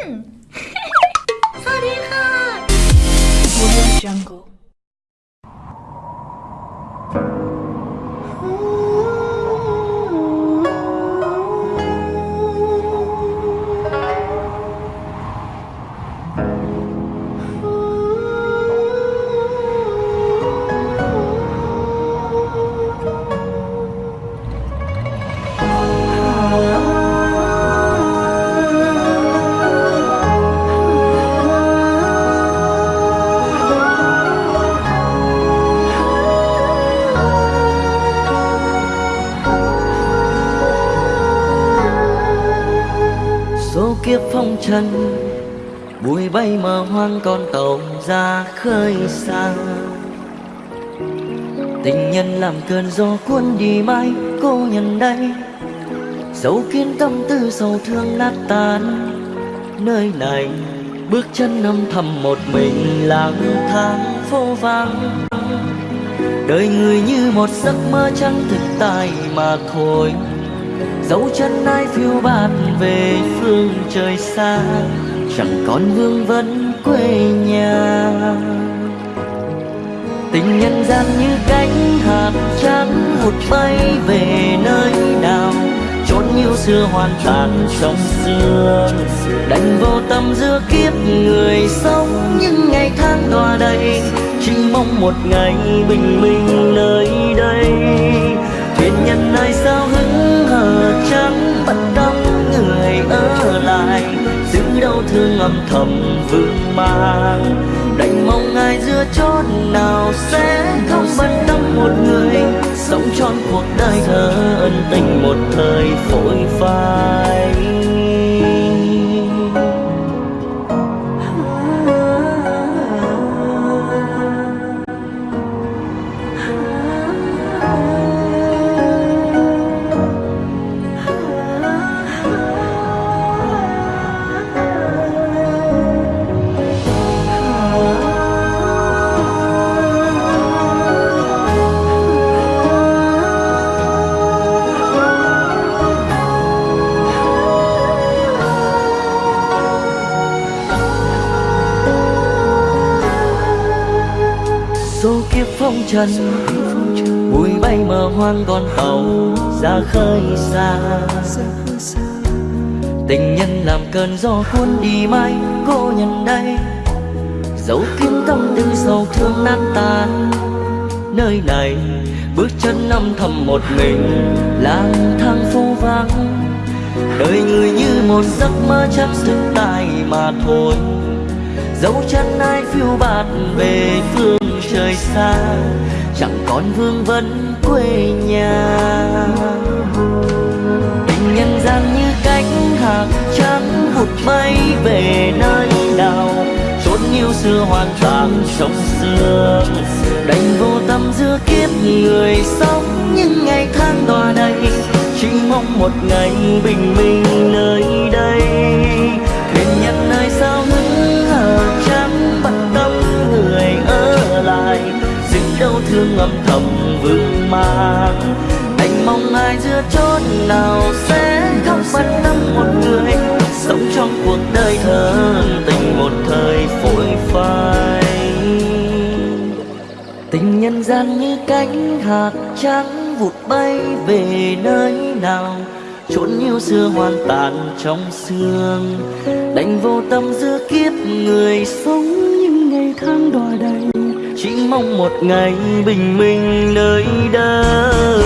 Hmm. Kiếp phong trần, bụi bay mờ hoang con tàu ra khơi xa. Tình nhân làm cơn gió cuốn đi mãi, cô nhân đây, dấu kiến tâm tư sầu thương nát tan. Nơi này, bước chân âm thầm một mình lang thang phố vắng đời người như một giấc mơ chẳng thực tại mà thôi dấu chân ai phiêu bạt về phương trời xa, chẳng còn vương vấn quê nhà. Tình nhân gian như cánh hạt trắng, hụt bay về nơi nào? Chốn yêu xưa hoàn tàn trong xưa. Đành vô tâm giữa kiếp người sống, những ngày tháng đọa đầy, chỉ mong một ngày bình minh nơi đây. Thuyền nhân ai sao hững trắng bất tâm người ở lại. Giữ đau thương âm thầm vương mang, đành mong ai giữa chốn nào sẽ phong trần. Bụi bay mờ hoang con tàu, ra khơi xa. Tình nhân làm cơn gió cuốn đi mãi cô nhận đây. Dấu kín tâm tư sầu thương nát tan. Nơi này, bước chân năm thầm một mình, lang thang phố vắng đời người như một giấc mơ chắc thực tại mà thôi. Dấu chân ai phiêu bạt về phương trời xa, chẳng còn vương vấn quê nhà. Tình nhân gian như cánh hạc trắng hụt bay về nơi nào chốn yêu xưa hoàn toàn trong xưa đành vô tâm giữa kiếp người sống những ngày tháng đọa đầy, chỉ mong một ngày bình minh nơi đây. Thương âm thầm vương mang. Anh mong ai giữa chốn nào sẽ không bận tâm một người. Sống trong cuộc đời thơ tình một thời phổi phai. Tình nhân gian như cánh hạt trắng vụt bay về nơi nào. Chốn yêu xưa hoàn tàn trong sương đành vô tâm giữa kiếp người sống mong một ngày bình minh nơi đây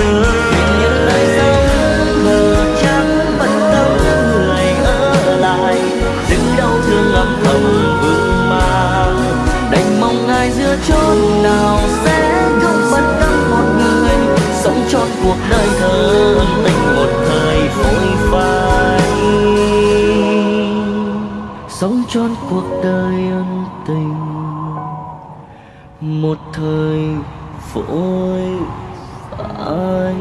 tình nhân nơi sao mờ trắng, bất tâm, người ở lại. Giữ đau thương âm thầm vương mang. Đành mong ai giữa chốn nào sẽ không bận tâm một người. Sống trọn cuộc đời thơ tình một thời phôi phai. Sống trọn cuộc đời ân tình một thời vội vãi